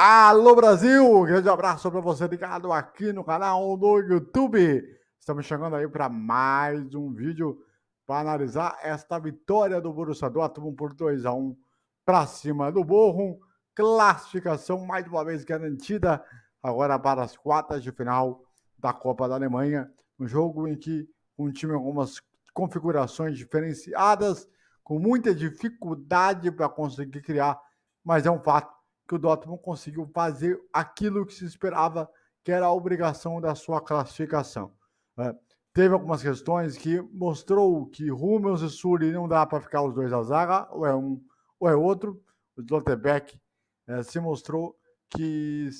Alô Brasil, grande abraço para você ligado aqui no canal do YouTube. Estamos chegando aí para mais um vídeo para analisar esta vitória do Borussia Dortmund por 2 a 1 para cima do Bochum. Classificação mais uma vez garantida agora para as quartas de final da Copa da Alemanha. Um jogo em que um time com algumas configurações diferenciadas, com muita dificuldade para conseguir criar, mas é um fato que o Dortmund conseguiu fazer aquilo que se esperava, que era a obrigação da sua classificação. É, teve algumas questões que mostrou que Hummels e Sully não dá para ficar os dois à zaga, ou é um ou é outro. O Slotterbeck é, se mostrou que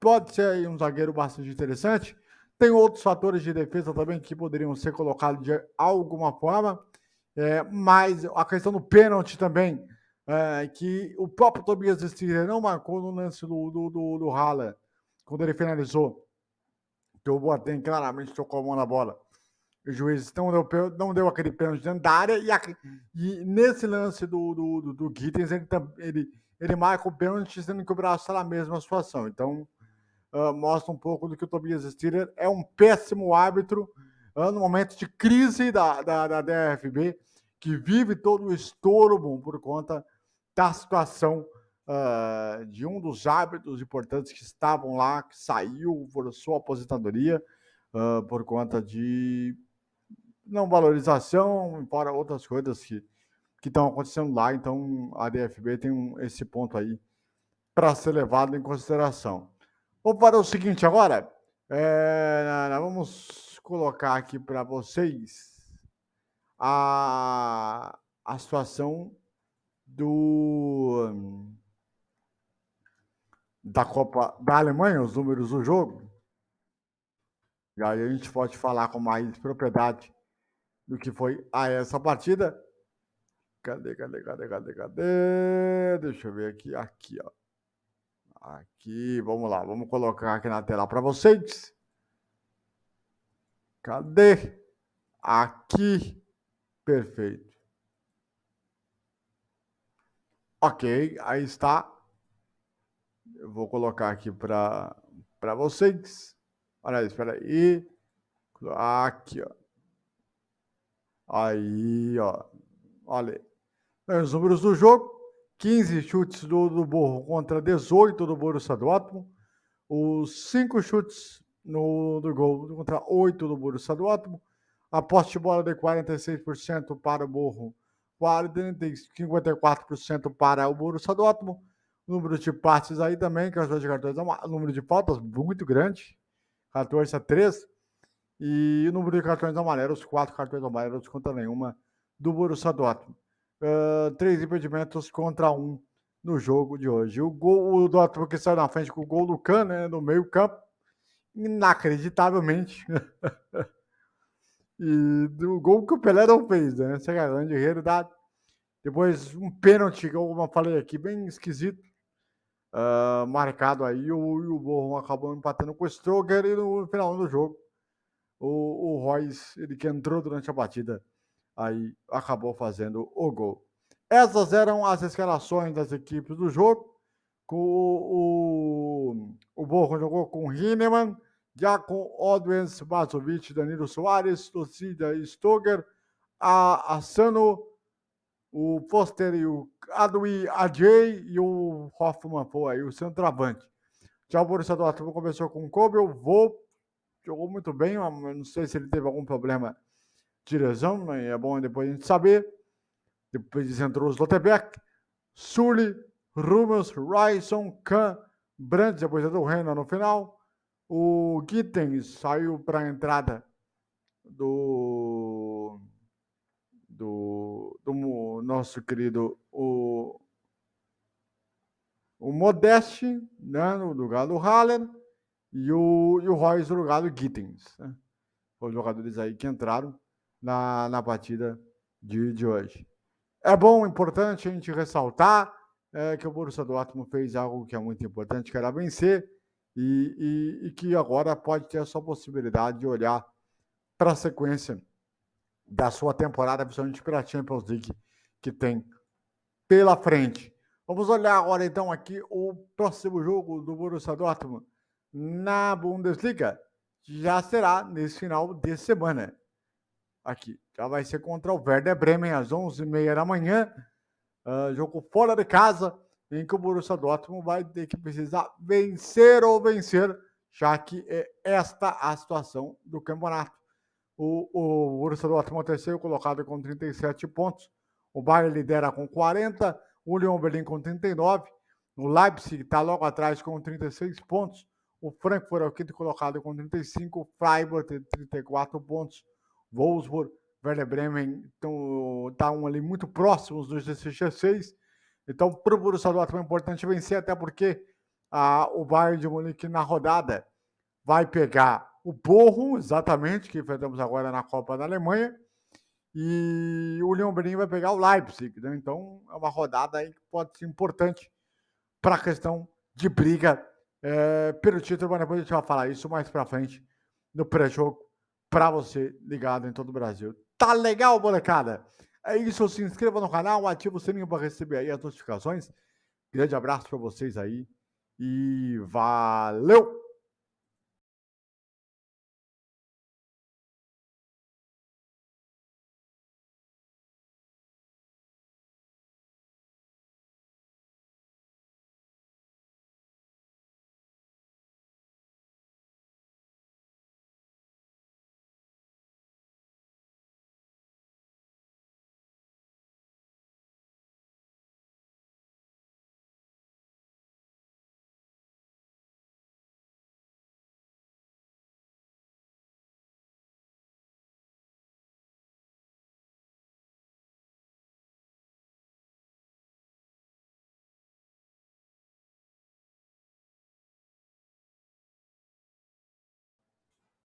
pode ser um zagueiro bastante interessante. Tem outros fatores de defesa também que poderiam ser colocados de alguma forma, é, mas a questão do pênalti também é, que o próprio Tobias Stiller não marcou no lance do, do, do, do Haller, quando ele finalizou. Que o Boateng claramente tocou a mão na bola. O juiz não deu, não deu aquele pênalti dentro da área. E, a, e nesse lance do, do, do, do Gittens, ele, ele, ele marca o pênalti, sendo que o braço está na mesma situação. Então, uh, mostra um pouco do que o Tobias Stiller é um péssimo árbitro uh, no momento de crise da, da, da DFB, que vive todo o estorbo por conta da situação uh, de um dos árbitros importantes que estavam lá, que saiu por sua aposentadoria uh, por conta de não valorização, fora outras coisas que que estão acontecendo lá. Então a DFB tem um, esse ponto aí para ser levado em consideração. Vamos para o seguinte agora. É, vamos colocar aqui para vocês a, a situação do da Copa da Alemanha, os números do jogo. E aí a gente pode falar com mais propriedade do que foi a essa partida. Cadê, cadê, cadê, cadê, cadê? Deixa eu ver aqui, aqui, ó. Aqui, vamos lá, vamos colocar aqui na tela para vocês. Cadê? Aqui, perfeito. Ok, aí está. Eu vou colocar aqui para vocês. Olha, espera aí. Aqui, ó. Aí, ó. Olha aí. Os números do jogo. 15 chutes do, do Borro contra 18 do Borussia Dortmund. Os 5 chutes no, do gol contra 8 do Borussia Dortmund. A posse de bola de 46% para o Borro 54% para o Borussia Dortmund. Número de passes aí também, que de cartões, número de faltas muito grande, 14 a 3. E o número de cartões amarelos, quatro cartões amarelos contra nenhuma do Borussia Dortmund. Uh, três impedimentos contra um no jogo de hoje. O gol o Dortmund que saiu na frente com o gol do Kahn, né, no meio campo, inacreditavelmente. E do gol que o Pelé não fez, né? Essa é grande realidade. Depois, um pênalti, como eu falei aqui, bem esquisito. Uh, marcado aí, o, o Borrom acabou empatando com o Stroger e no final do jogo, o, o Royce, ele que entrou durante a batida, aí acabou fazendo o gol. Essas eram as escalações das equipes do jogo. O, o, o Borrom jogou com Hineman, Jacon Odwens, Mazovic, Danilo Soares, Lucida Stoger, a Asano, o Foster e o Adui Ajay e o Hoffman foi aí, o centroavante. Já o Borussia Dortmund começou com o Kobe, o Vô jogou muito bem, não sei se ele teve algum problema de lesão, mas é bom depois a gente saber. Depois entrou o Slotterbeck, Sully, Rumors, Ryson, Kahn, Brandt, depois entrou o Renan no final. O Gittens saiu para a entrada do, do, do nosso querido o, o Modeste, né, no lugar do Haller, e o, e o Royce no lugar do Gittens. Né? Os jogadores aí que entraram na, na partida de, de hoje. É bom, importante a gente ressaltar é, que o Borussia Dortmund fez algo que é muito importante, que era vencer e, e, e que agora pode ter a sua possibilidade de olhar para a sequência da sua temporada, principalmente para a Champions League, que tem pela frente. Vamos olhar agora então aqui o próximo jogo do Borussia Dortmund na Bundesliga. Já será nesse final de semana. Aqui, já vai ser contra o Werder Bremen às 11h30 da manhã. Uh, jogo fora de casa, em que o Borussia Dortmund vai ter que precisar vencer ou vencer, já que é esta a situação do campeonato. O, o Borussia Dortmund é terceiro colocado com 37 pontos. O Bayern lidera com 40 o Union Berlim com 39, o Leipzig está logo atrás com 36 pontos, o Frankfurt é o quinto colocado com 35, o Freiburg tem 34 pontos, Wolfsburg, Werder Bremen estão ali muito próximos dos 16. Então, para o Borussia Dortmund é importante vencer, até porque o Bayern de Munique na rodada vai pegar o Borro, exatamente, que enfrentamos agora na Copa da Alemanha, e o Leon Berlim vai pegar o Leipzig. Né? Então é uma rodada aí que pode ser importante para a questão de briga é, pelo título, mas depois a gente vai falar isso mais para frente no pré-jogo para você ligado em todo o Brasil. Tá legal, molecada? É isso, se inscreva no canal, ativa o sininho para receber aí as notificações. Grande abraço para vocês aí e valeu!